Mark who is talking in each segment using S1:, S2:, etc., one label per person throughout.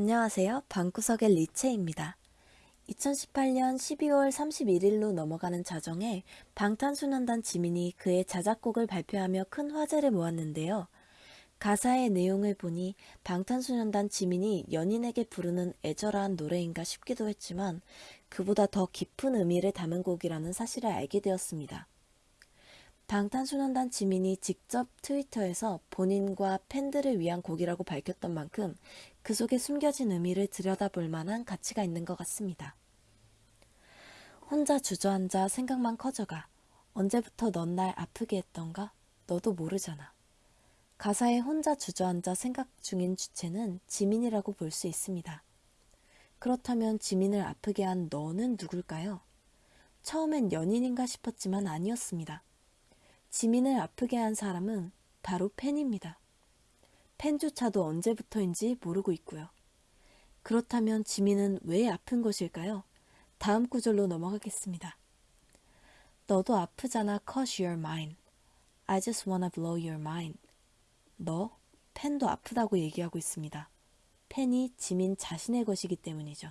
S1: 안녕하세요. 방구석의 리체입니다. 2018년 12월 31일로 넘어가는 자정에 방탄소년단 지민이 그의 자작곡을 발표하며 큰 화제를 모았는데요. 가사의 내용을 보니 방탄소년단 지민이 연인에게 부르는 애절한 노래인가 싶기도 했지만 그보다 더 깊은 의미를 담은 곡이라는 사실을 알게 되었습니다. 방탄소년단 지민이 직접 트위터에서 본인과 팬들을 위한 곡이라고 밝혔던 만큼 그 속에 숨겨진 의미를 들여다볼 만한 가치가 있는 것 같습니다. 혼자 주저앉아 생각만 커져가 언제부터 넌 날 아프게 했던가? 너도 모르잖아. 가사에 혼자 주저앉아 생각 중인 주체는 지민이라고 볼 수 있습니다. 그렇다면 지민을 아프게 한 너는 누굴까요? 처음엔 연인인가 싶었지만 아니었습니다. 지민을 아프게 한 사람은 바로 팬입니다. 팬조차도 언제부터인지 모르고 있고요. 그렇다면 지민은 왜 아픈 것일까요? 다음 구절로 넘어가겠습니다. 너도 아프잖아, cause you're mine. I just wanna blow your mind. 너, 팬도 아프다고 얘기하고 있습니다. 팬이 지민 자신의 것이기 때문이죠.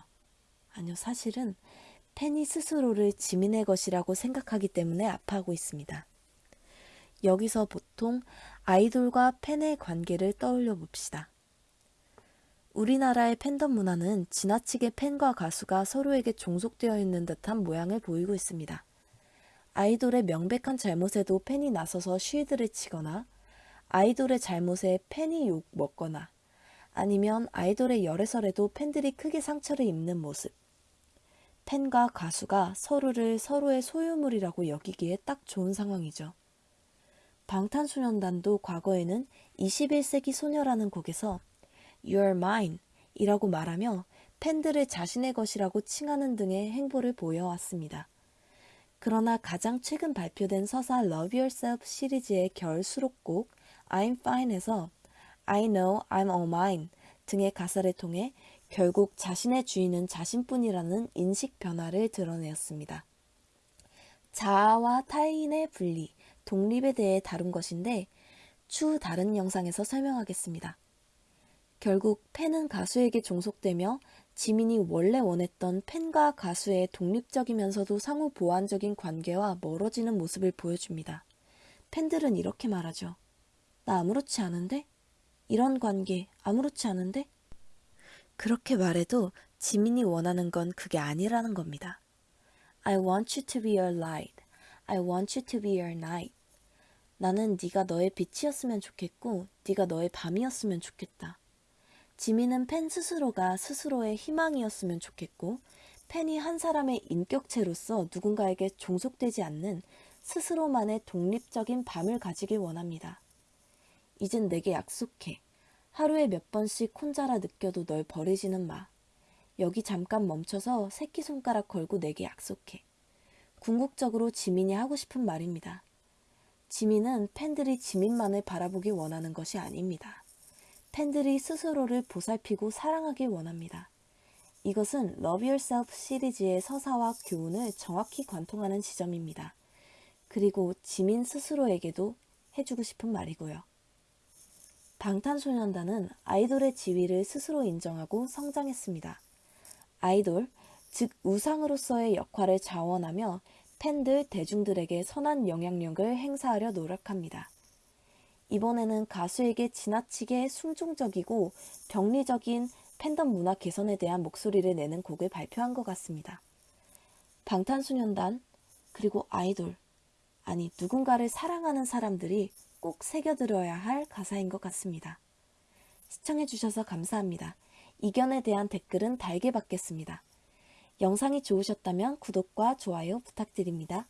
S1: 아니요, 사실은 팬이 스스로를 지민의 것이라고 생각하기 때문에 아파하고 있습니다. 여기서 보통 아이돌과 팬의 관계를 떠올려 봅시다. 우리나라의 팬덤 문화는 지나치게 팬과 가수가 서로에게 종속되어 있는 듯한 모양을 보이고 있습니다. 아이돌의 명백한 잘못에도 팬이 나서서 쉴드를 치거나 아이돌의 잘못에 팬이 욕 먹거나 아니면 아이돌의 열애설에도 팬들이 크게 상처를 입는 모습. 팬과 가수가 서로를 서로의 소유물이라고 여기기에 딱 좋은 상황이죠. 방탄소년단도 과거에는 21세기 소녀라는 곡에서 You're mine 이라고 말하며 팬들을 자신의 것이라고 칭하는 등의 행보를 보여왔습니다. 그러나 가장 최근 발표된 서사 Love Yourself 시리즈의 결 수록곡 I'm Fine에서 I know I'm all mine 등의 가사를 통해 결국 자신의 주인은 자신뿐이라는 인식 변화를 드러내었습니다. 자아와 타인의 분리, 독립에 대해 다룬 것인데 추후 다른 영상에서 설명하겠습니다. 결국 팬은 가수에게 종속되며 지민이 원래 원했던 팬과 가수의 독립적이면서도 상호 보완적인 관계와 멀어지는 모습을 보여줍니다. 팬들은 이렇게 말하죠. 나 아무렇지 않은데? 이런 관계 아무렇지 않은데? 그렇게 말해도 지민이 원하는 건 그게 아니라는 겁니다. I want you to be your light. I want you to be your night. 나는 네가 너의 빛이었으면 좋겠고 네가 너의 밤이었으면 좋겠다. 지민은 팬 스스로가 스스로의 희망이었으면 좋겠고 팬이 한 사람의 인격체로서 누군가에게 종속되지 않는 스스로만의 독립적인 밤을 가지길 원합니다. 이젠 내게 약속해. 하루에 몇 번씩 혼자라 느껴도 널 버리지는 마. 여기 잠깐 멈춰서 새끼손가락 걸고 내게 약속해. 궁극적으로 지민이 하고 싶은 말입니다. 지민은 팬들이 지민만을 바라보기 원하는 것이 아닙니다. 팬들이 스스로를 보살피고 사랑하길 원합니다. 이것은 Love Yourself 시리즈의 서사와 교훈을 정확히 관통하는 지점입니다. 그리고 지민 스스로에게도 해주고 싶은 말이고요. 방탄소년단은 아이돌의 지위를 스스로 인정하고 성장했습니다. 아이돌, 즉 우상으로서의 역할을 자원하며 팬들, 대중들에게 선한 영향력을 행사하려 노력합니다. 이번에는 가수에게 지나치게 순종적이고 병리적인 팬덤 문화 개선에 대한 목소리를 내는 곡을 발표한 것 같습니다. 방탄소년단, 그리고 아이돌, 아니 누군가를 사랑하는 사람들이 꼭 새겨들어야 할 가사인 것 같습니다. 시청해주셔서 감사합니다. 이견에 대한 댓글은 달게 받겠습니다. 영상이 좋으셨다면 구독과 좋아요 부탁드립니다.